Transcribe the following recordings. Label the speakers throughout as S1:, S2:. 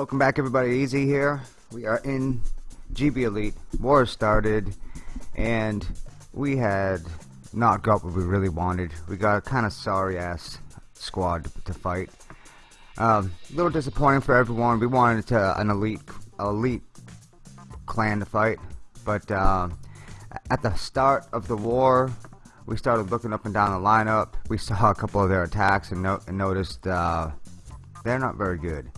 S1: Welcome back everybody, Easy here. We are in GB Elite. War started and we had not got what we really wanted. We got a kind of sorry ass squad to fight. Um, a little disappointing for everyone. We wanted to, an elite elite clan to fight, but uh, at the start of the war, we started looking up and down the lineup. We saw a couple of their attacks and, no and noticed uh, they're not very good.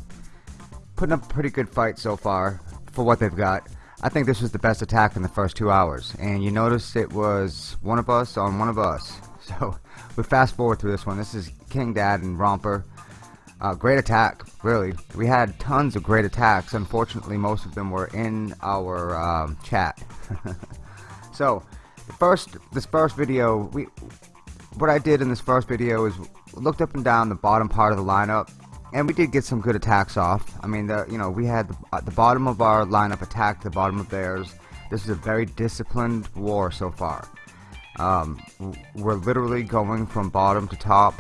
S1: Putting up a pretty good fight so far for what they've got. I think this was the best attack in the first two hours. And you notice it was one of us on one of us. So we fast forward through this one. This is King Dad and Romper. Uh, great attack, really. We had tons of great attacks. Unfortunately, most of them were in our um, chat. so, first, this first video, we, what I did in this first video is looked up and down the bottom part of the lineup and we did get some good attacks off. I mean, the, you know, we had the, uh, the bottom of our lineup attacked the bottom of theirs. This is a very disciplined war so far. Um, we're literally going from bottom to top.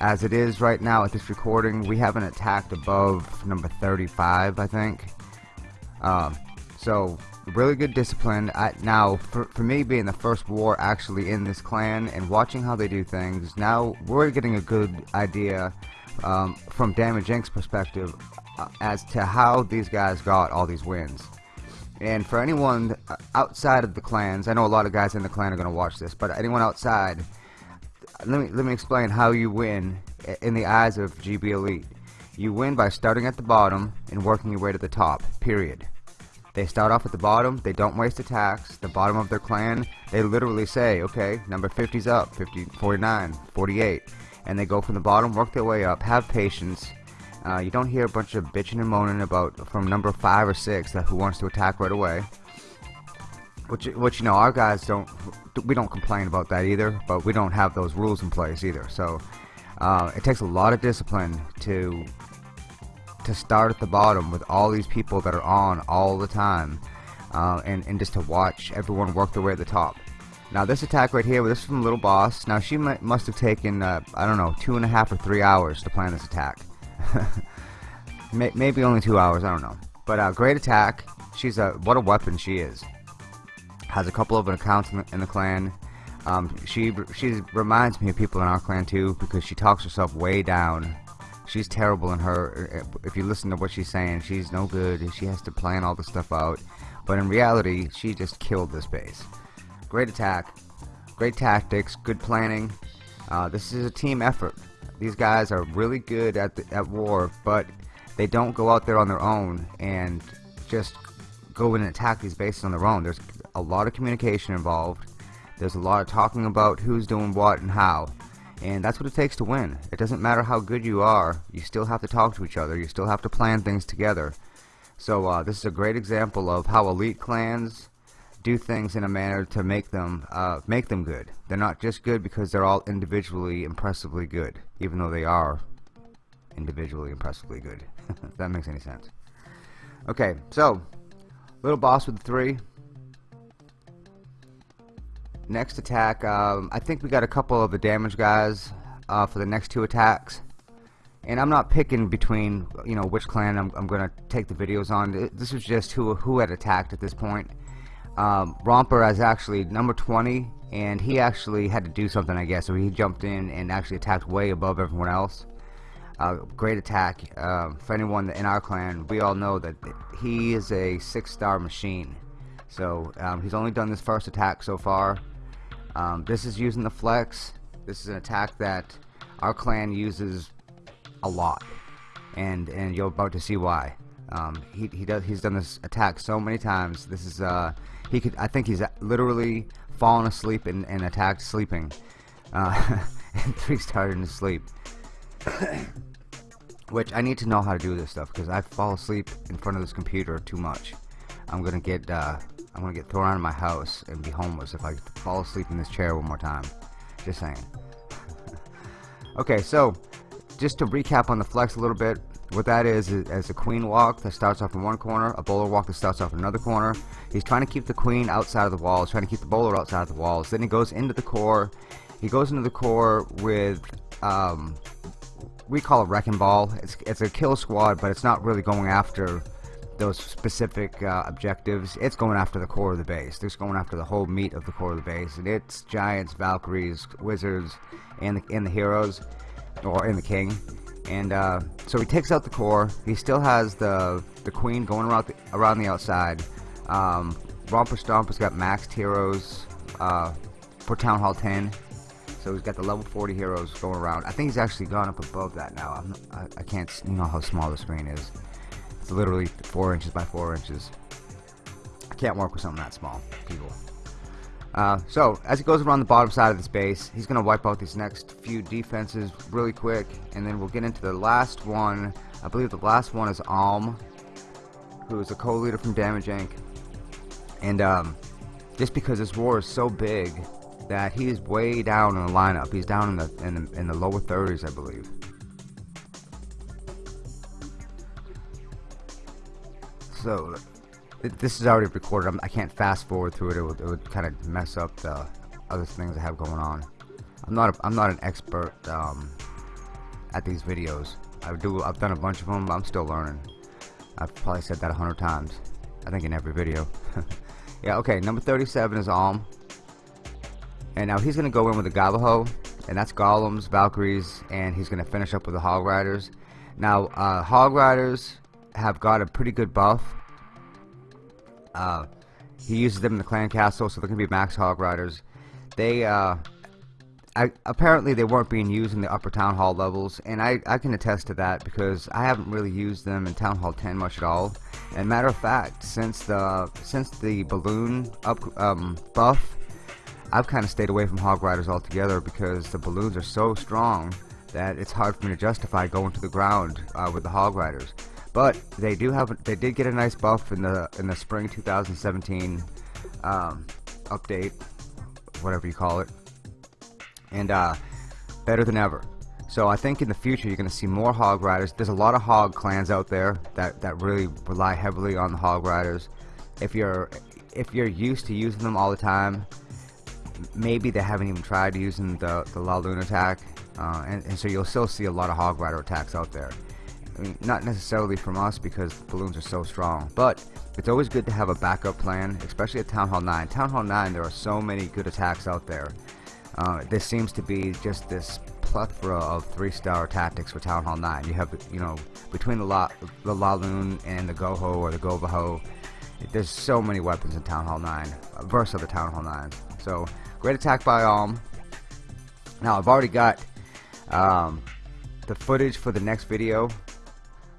S1: As it is right now at this recording, we haven't attacked above number 35, I think. Um, so, really good discipline. I, now, for, for me being the first war actually in this clan and watching how they do things, now we're getting a good idea um, from Damage Inc.'s perspective uh, as to how these guys got all these wins. And for anyone outside of the clans, I know a lot of guys in the clan are going to watch this, but anyone outside, let me let me explain how you win in the eyes of GB Elite. You win by starting at the bottom and working your way to the top. Period. They start off at the bottom, they don't waste attacks, the bottom of their clan, they literally say, okay, number 50's up, 50, 49, 48 and they go from the bottom, work their way up, have patience. Uh, you don't hear a bunch of bitching and moaning about from number five or six that who wants to attack right away. Which, which you know, our guys don't, we don't complain about that either, but we don't have those rules in place either. So uh, it takes a lot of discipline to to start at the bottom with all these people that are on all the time, uh, and and just to watch everyone work their way to the top. Now this attack right here, this is from Little Boss. Now she must have taken, uh, I don't know, two and a half or three hours to plan this attack. Maybe only two hours, I don't know. But uh, great attack. She's a, what a weapon she is. Has a couple of accounts in the, in the clan. Um, she she reminds me of people in our clan too because she talks herself way down. She's terrible in her. If you listen to what she's saying, she's no good. She has to plan all the stuff out. But in reality, she just killed this base. Great attack. Great tactics. Good planning. Uh, this is a team effort. These guys are really good at, the, at war, but they don't go out there on their own and just go in and attack these bases on their own. There's a lot of communication involved. There's a lot of talking about who's doing what and how. And that's what it takes to win. It doesn't matter how good you are, you still have to talk to each other. You still have to plan things together. So uh, this is a great example of how elite clans do things in a manner to make them uh, make them good. They're not just good because they're all individually impressively good, even though they are individually impressively good. if that makes any sense. Okay, so little boss with three. Next attack, um, I think we got a couple of the damage guys uh, for the next two attacks. And I'm not picking between, you know, which clan I'm, I'm going to take the videos on. This was just who, who had attacked at this point um, Romper is actually number 20 and he actually had to do something I guess. So he jumped in and actually attacked way above everyone else. Uh, great attack. Uh, for anyone in our clan we all know that he is a six-star machine. So um, he's only done this first attack so far. Um, this is using the flex. This is an attack that our clan uses a lot and and you're about to see why. Um, he, he does he's done this attack so many times. This is uh, he could. I think he's literally fallen asleep and, and attacked sleeping. Uh, and three started sleep. Which I need to know how to do this stuff because I fall asleep in front of this computer too much. I'm gonna get uh, I'm gonna get thrown out of my house and be homeless if I fall asleep in this chair one more time. Just saying. okay, so just to recap on the flex a little bit, what that is, is a queen walk that starts off in one corner, a bowler walk that starts off in another corner. He's trying to keep the queen outside of the walls, trying to keep the bowler outside of the walls. Then he goes into the core. He goes into the core with um, we call it wrecking ball. It's it's a kill squad, but it's not really going after those specific uh, objectives. It's going after the core of the base. It's going after the whole meat of the core of the base, and it's giants, Valkyries, wizards, and the, and the heroes, or in the king. And uh, so he takes out the core. He still has the the queen going around the, around the outside. Um, Romper Stomper's got maxed heroes uh, for Town Hall 10. So he's got the level 40 heroes going around. I think he's actually gone up above that now. I, I can't, you know how small the screen is. It's literally 4 inches by 4 inches. I can't work with something that small, people. Uh, so, as he goes around the bottom side of this base, he's going to wipe out these next few defenses really quick, and then we'll get into the last one. I believe the last one is Alm, who is a co-leader from Damage Inc. And um, just because this war is so big, that he is way down in the lineup. He's down in the in the, in the lower 30s, I believe. So this is already recorded. I'm, I can not fast forward through it. It would, it would kind of mess up the other things I have going on. I'm not a, I'm not an expert um, at these videos. I do I've done a bunch of them. I'm still learning. I've probably said that a hundred times. I think in every video. yeah. Okay. Number 37 is Alm. And now he's going to go in with the Govaho, and that's Golems, Valkyries, and he's going to finish up with the Hog Riders. Now, uh, Hog Riders have got a pretty good buff. Uh, he uses them in the Clan Castle, so they're going to be max Hog Riders. They, uh, I, apparently they weren't being used in the upper Town Hall levels, and I, I can attest to that because I haven't really used them in Town Hall 10 much at all. And matter of fact, since the since the balloon up um, buff I've kind of stayed away from Hog Riders altogether because the balloons are so strong that it's hard for me to justify going to the ground uh, with the Hog Riders. But they do have they did get a nice buff in the in the spring 2017 um, update, whatever you call it, and uh, better than ever. So I think in the future you're going to see more Hog Riders. There's a lot of Hog clans out there that that really rely heavily on the Hog Riders. If you're if you're used to using them all the time, maybe they haven't even tried using the, the La Luna attack, uh, and, and, so you'll still see a lot of Hog Rider attacks out there. I mean, not necessarily from us because balloons are so strong, but it's always good to have a backup plan, especially at Town Hall 9. Town Hall 9, there are so many good attacks out there. Uh, this seems to be just this plethora of three-star tactics for Town Hall 9. You have, you know, between the La, the La and the Goho or the Govaho, there's so many weapons in Town Hall 9, uh, versus the Town Hall 9. So, Great attack by Alm. Now, I've already got um, the footage for the next video.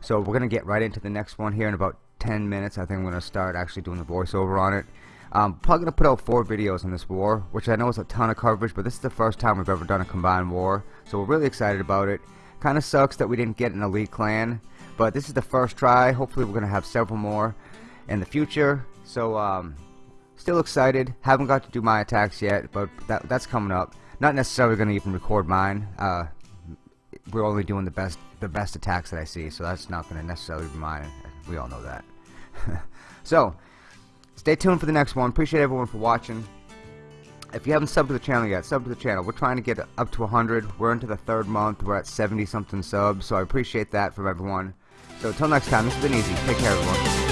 S1: So we're going to get right into the next one here in about 10 minutes. I think I'm going to start actually doing the voiceover on it. I'm probably going to put out four videos on this war, which I know is a ton of coverage, but this is the first time we've ever done a combined war. So we're really excited about it. Kind of sucks that we didn't get an elite clan, but this is the first try. Hopefully we're going to have several more in the future. So um, Still excited. Haven't got to do my attacks yet, but that, that's coming up. Not necessarily going to even record mine. Uh, we're only doing the best the best attacks that I see, so that's not going to necessarily be mine. We all know that. so, stay tuned for the next one. Appreciate everyone for watching. If you haven't subbed to the channel yet, sub to the channel. We're trying to get up to 100. We're into the third month. We're at 70 something subs, so I appreciate that from everyone. So until next time, this has been easy. Take care, everyone.